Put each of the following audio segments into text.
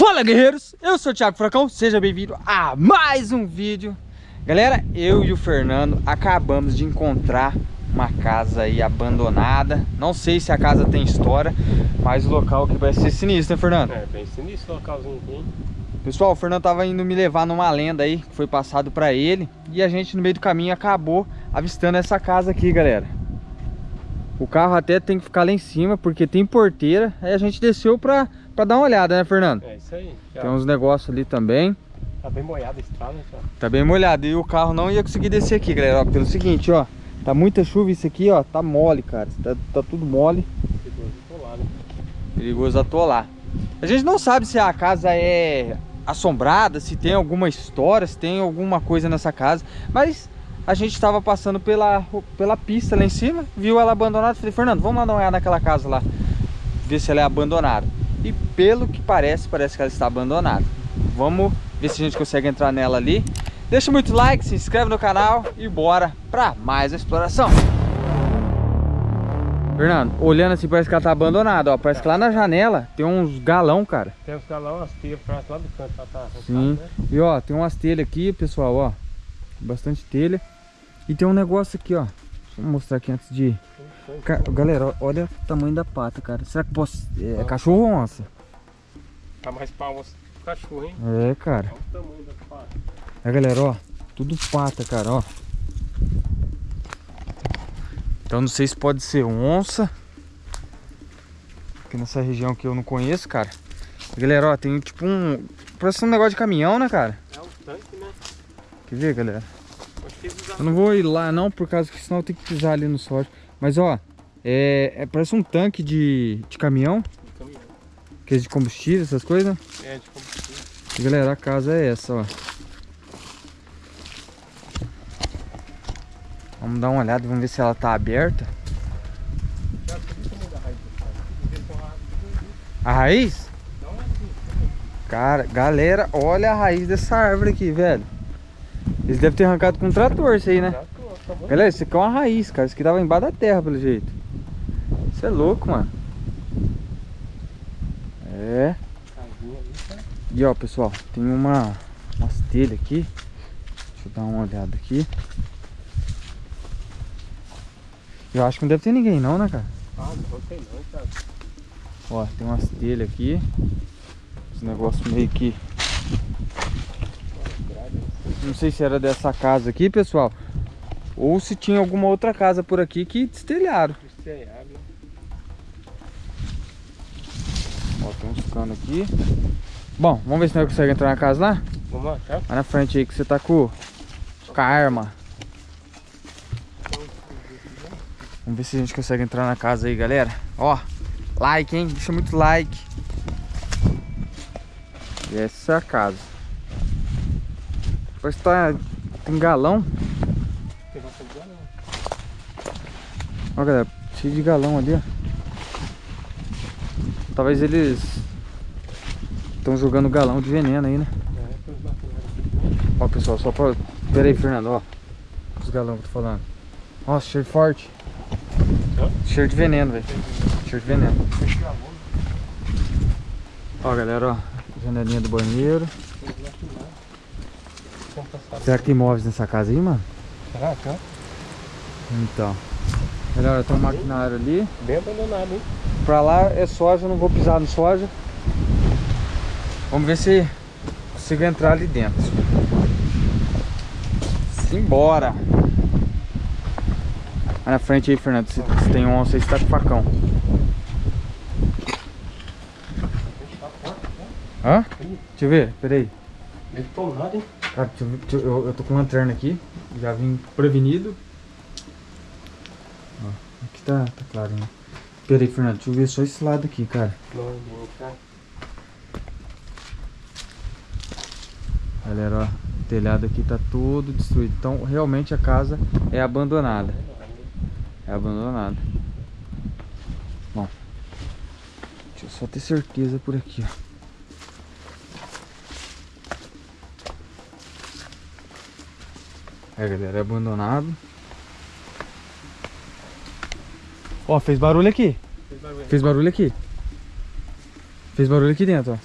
Fala guerreiros, eu sou o Thiago Fracão, seja bem-vindo a mais um vídeo. Galera, eu e o Fernando acabamos de encontrar uma casa aí abandonada. Não sei se a casa tem história, mas o local aqui parece ser sinistro, né Fernando? É, bem sinistro o localzinho aqui Pessoal, o Fernando tava indo me levar numa lenda aí, que foi passado pra ele E a gente no meio do caminho acabou avistando essa casa aqui, galera. O carro até tem que ficar lá em cima, porque tem porteira Aí a gente desceu pra pra dar uma olhada, né, Fernando? É isso aí. Já Tem uns negócios ali também. Tá bem molhada a estrada, já. Tá bem molhado. E o carro não ia conseguir descer aqui, galera. Ó, pelo seguinte, ó. Tá muita chuva isso aqui, ó. Tá mole, cara. Tá, tá tudo mole. Perigoso atolar, né? Perigoso atolar. A gente não sabe se a casa é assombrada, se tem alguma história, se tem alguma coisa nessa casa. Mas a gente estava passando pela, pela pista lá em cima, viu ela abandonada. Falei, Fernando, vamos lá dar uma olhada naquela casa lá. Ver se ela é abandonada. E pelo que parece, parece que ela está abandonada. Vamos ver se a gente consegue entrar nela ali. Deixa muito like, se inscreve no canal e bora para mais uma exploração. Fernando, olhando assim parece que ela tá abandonada, ó. Parece que lá na janela tem uns galão, cara. Tem uns galão, umas telhas lá do canto, lá tá Sim. né? E ó, tem umas telhas aqui, pessoal, ó. Bastante telha. E tem um negócio aqui, ó. Deixa eu mostrar aqui antes de... Ca- Galera, olha o tamanho da pata, cara. Será que posso... É cachorro ou onça? Tá mais pra onça que cachorro, hein? É, cara. Olha o tamanho da pata. É, galera, ó. Tudo pata, cara, ó. Então não sei se pode ser onça. Aqui nessa região que eu não conheço, cara. Galera, ó, tem tipo um... Parece um negócio de caminhão, né, cara? É um tanque, né? Quer ver, galera? Eu não vou ir lá não, por causa que senão eu tenho que pisar ali no sódio. Mas, ó, é, é- parece um tanque de, de caminhão. caminhão. Que é de combustível, essas coisas. É, de combustível. E, galera, a casa é essa, ó. Vamos dar uma olhada, vamos ver se ela tá aberta. A raiz? Cara, galera, olha a raiz dessa árvore aqui, velho. Eles devem ter arrancado com um trator isso aí, né? Bom? Galera, isso aqui é uma raiz, cara. Isso aqui tava embaixo da terra, pelo jeito. Isso é louco, mano. É. E ó, pessoal, tem uma umas telhas aqui. Deixa eu dar uma olhada aqui. Eu acho que não deve ter ninguém não, né, cara? Ah, não tem não, cara. Ó, tem umas telhas aqui. Esse negócio meio que... Não sei se era dessa casa aqui, pessoal. Ou se tinha alguma outra casa por aqui que destelharam. Estrelhado, né? Ó, tem uns canos aqui. Bom, vamos ver se nós conseguimos entrar na casa lá. Vamos lá, tá? Vai na frente aí que você tá com, com a arma. Vamos ver se a gente consegue entrar na casa aí, galera. Ó, like, hein? Deixa muito like. E essa é a casa. Depois tá... Tem galão. Tem bastante galão. Ó, galera. Cheio de galão ali, ó. Talvez eles... Estão jogando galão de veneno aí, né? Ó, pessoal, só pra... Pera aí, Fernando, ó. Os galão que eu tô falando. Nossa, cheiro forte. Hã? Cheiro de veneno, velho. Cheiro de veneno. Ó, galera, ó. Janelinha do banheiro. Será que tem móveis nessa casa aí, mano? Será que? Então. Galera, tem um maquinário ali. Bem abandonado, hein? Pra lá é soja, não vou pisar no soja. Vamos ver se consigo entrar ali dentro. Simbora! Vai na frente aí, Fernando. Se, se tem onça aí, você tá com facão. Hã? Deixa eu ver, peraí. Bem tomado, hein? Cara, deixa eu, ver- deixa eu, eu- eu tô com lanterna aqui. Já vim prevenido. Aqui tá, tá claro, né? Peraí, Fernando, deixa eu ver só esse lado aqui, cara. Galera, ó, o telhado aqui tá todo destruído. Então, realmente a casa é abandonada. É abandonada. Bom, deixa eu só ter certeza por aqui, ó. É, galera, é abandonado. Ó, fez barulho aqui. Fez barulho. Fez barulho aqui. Fez barulho aqui dentro, ó.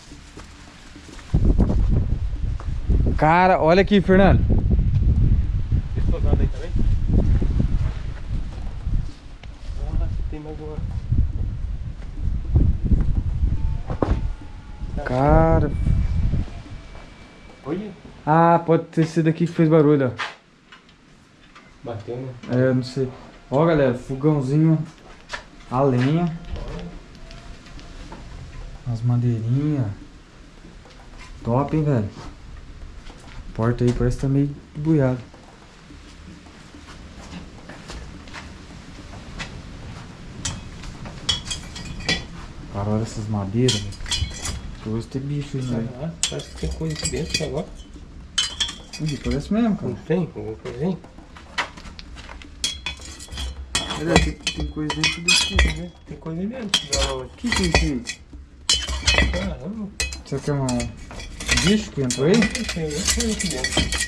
Cara, olha aqui, Fernando. Aí também? Ah, tem mais uma. Cara. Olha. Ah, pode ter sido aqui que fez barulho, ó. Bateu, né? É, não sei. Ó, galera, fogãozinho a lenha. As madeirinhas. Top, hein, velho. Porta aí parece que tá meio buiado. Cara, olha essas madeiras, velho. Hoje tem bicho aí, né? Ah, parece que tem coisa aqui dentro agora. Ih, parece mesmo, cara. Não tem? Alguma coisinha? Olha, tem, tem coisa dentro desse aqui, né? Tem coisa dentro. Não, O que que é isso aí? caramba. Isso aqui é um um bicho que entrou aí? Tem aqui dentro.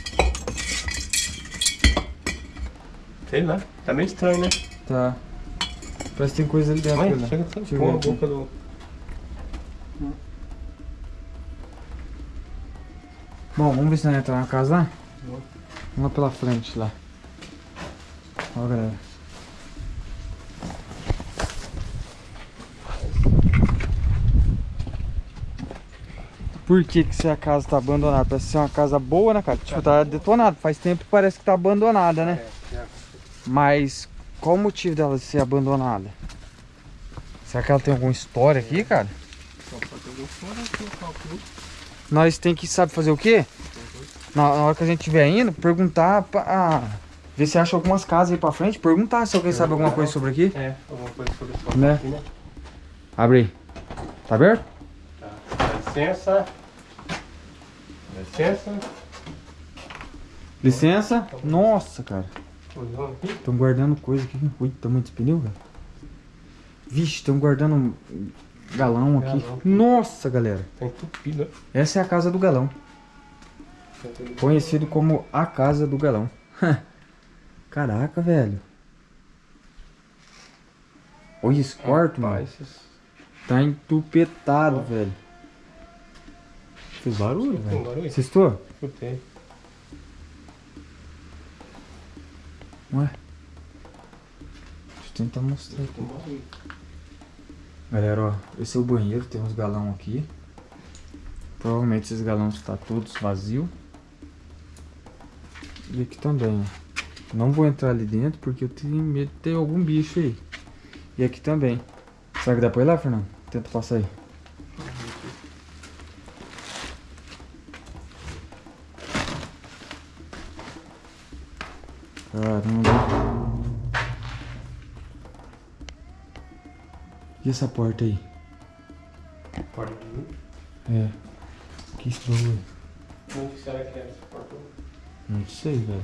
Sei lá. Tá meio estranho, né? Tá. Parece que tem coisa ali dentro. Mas olha. chega só com a aqui. boca do... Bom, vamos ver se nós entramos na casa lá. Vamos. Vamos lá pela frente lá. Ó, galera. Por que que essa casa tá abandonada? Parece ser uma casa boa, né, cara? Tipo, tá detonada. Faz tempo que parece que tá abandonada, né? É, é. Mas qual o motivo dela ser abandonada? Será que ela tem alguma história aqui, cara? O cálculo. Nós tem que, sabe fazer o quê? Na, hora que a gente estiver indo, perguntar pra... ah, ver se acha algumas casas aí pra frente. Perguntar se alguém sabe alguma coisa sobre aqui. É, alguma coisa sobre o Né? aqui, né? Abre aí. Tá aberto? Tá. Licença. Licença. Licença. Nossa, cara. Estão guardando coisa aqui. Ui, tamanho desse pneu, velho. Vixe, estão guardando galão aqui. Galão. Nossa, galera. Tá entupido. Essa é a casa do galão. Tá Conhecido como a casa do galão. Caraca, velho. Olha esse quarto, mano. Rapaz, Tá entupetado, velho. Fez barulho, Tem velho. barulho? Assistou? Escutei. Ué. Deixa eu tentar mostrar aqui. Tem barulho. Galera, ó. Esse é o banheiro. Tem uns galão aqui. Provavelmente esses galões estão todos vazios. E aqui também, ó. Não vou entrar ali dentro porque eu tenho medo de ter algum bicho aí. E aqui também. Será que dá pra ir lá, Fernando? Tenta passar aí. Caramba. E essa porta aí? Porta ali. É. Que bagulho? Como que será que é essa porta? Não sei, velho.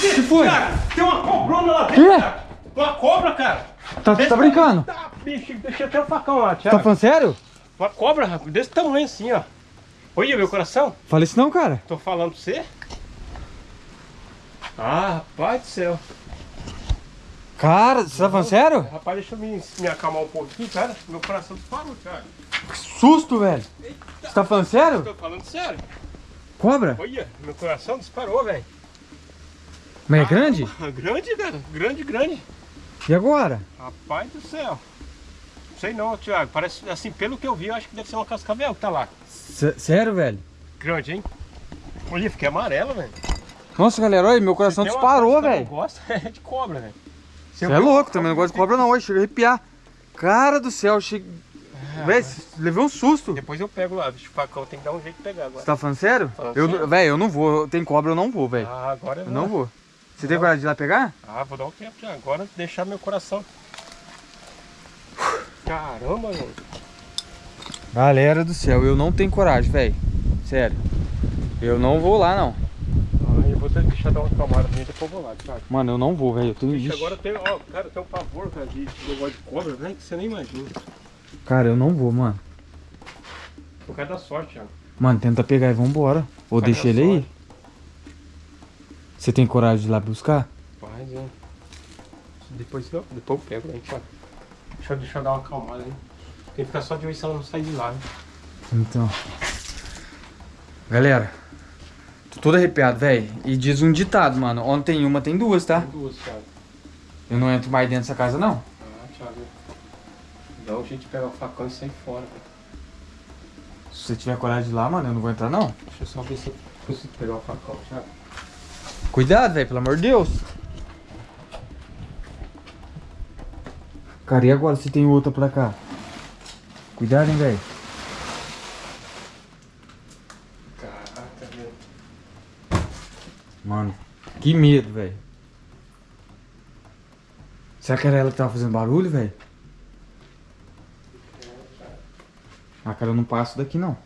que foi? Cara, tem uma cobrona lá dentro, cara. Uma cobra, cara. Tá, tá brincando? Tá, bicho, deixa até o facão lá, Tá Thiago. falando sério? Uma cobra, rapaz, desse tamanho assim, ó. Olha meu coração. Fala isso não, cara. Tô falando pra você. Ah, rapaz do céu. Cara, você tá falando sério? Rapaz, deixa eu me, me acalmar um pouquinho, cara. Meu coração disparou, cara. Que susto, velho. Você tá falando sério? Tô falando sério. Cobra? Olha, meu coração disparou, velho. Mas é grande? Ah, Grande, cara. Grande, grande. E agora? Rapaz do céu. Não sei não, Thiago. Parece, assim, pelo que eu vi, eu acho que deve ser uma cascavel que tá lá. Sé- sério, velho? Grande, hein? Olha, fiquei amarelo, velho. Nossa, galera, olha, meu coração disparou, eu velho. não gosto é de cobra, velho. Você eu é louco, também não gosto de cobra não, hoje chega a arrepiar. Cara do céu, cheguei... Ah, levei um susto. Depois eu pego lá, bicho, facão tem que dar um jeito de pegar agora. Você tá falando sério? Falando Eu, sério. velho, eu não vou. Tem cobra, eu não vou, velho. Ah, agora eu Eu não vou. Você tem coragem de ir lá pegar? Ah, vou dar um tempo já. Agora deixar meu coração. Caramba, mano. Galera do céu, eu não tenho coragem, velho. Sério. Eu não vou lá, não. Ah, eu vou ter- deixar dar uma acalmada também, depois eu vou lá, Thiago. Mano, eu não vou, velho. Eu tenho Ixi. agora tem, ó, cara, tem um pavor, cara, de negócio de cobra, velho, que você nem imagina. Cara, eu não vou, mano. Por causa da sorte, Thiago. Mano, tenta pegar e vambora. Ou Vai deixa ele aí. sorte. Você tem coragem de ir lá buscar? Mas, é. Depois, não, depois eu pego, hein, Thiago. Deixa, eu- deixa eu dar uma acalmada, hein. Tem que ficar só de olho se ela não sair de lá, né? Então. Galera. Tô todo arrepiado, velho. E diz um ditado, mano. Onde tem uma, tem duas, tá? Tem duas, Thiago. Eu não entro mais dentro dessa casa, não. Ah, Thiago. Dá um jeito de pegar o facão e sair fora, velho. Se você tiver coragem de lá, mano, eu não vou entrar, não. Deixa eu só ver se eu consigo pegar o facão, Thiago. Cuidado, velho, pelo amor de Deus. Cara, e agora se tem outra pra cá? Cuidado, hein, velho. Caraca, velho. Mano, que medo, velho. Será que era ela que tava fazendo barulho, velho? Ah, cara, eu não passo daqui, não.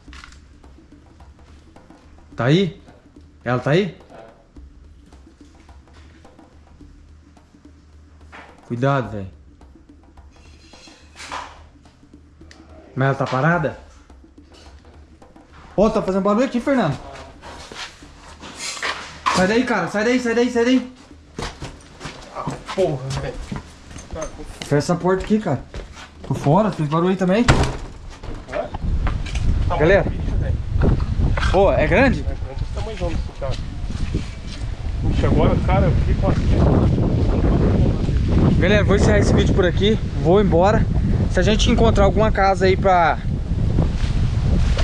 Tá aí? Ela tá aí? Cuidado, velho. Mas ela tá parada? Ó, tá fazendo barulho aqui, Fernando. Sai daí, cara. Sai daí, sai daí, sai daí. Porra, velho. Fecha essa porta aqui, cara. Tô fora, fez barulho aí também. Tamanho Galera. bicho. Pô, é grande? É grande esse tamanhão desse cara. Puxa, agora, cara, eu fiquei com a... Galera, vou encerrar esse vídeo por aqui. Vou embora. Se a gente encontrar alguma casa aí pra...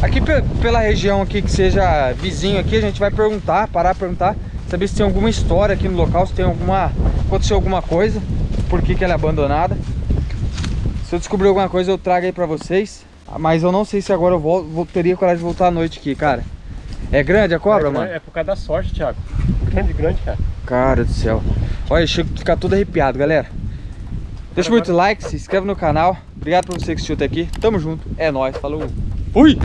Aqui pe- pela região aqui que seja vizinho aqui, a gente vai perguntar, parar pra perguntar. Saber se tem alguma história aqui no local, se tem alguma... Aconteceu alguma coisa. Por que que ela é abandonada. Se eu descobrir alguma coisa, eu trago aí pra vocês. Mas eu não sei se agora eu volto, vou, teria coragem de voltar à noite aqui, cara. É grande a cobra, é, mano? É por causa da sorte, Thiago. Grande, grande, cara. Cara do céu. Olha, chego a ficar todo arrepiado, galera. Deixa muito like, se inscreve no canal. Obrigado por você que assistiu até aqui. Tamo junto. É nóis. Falou. Fui!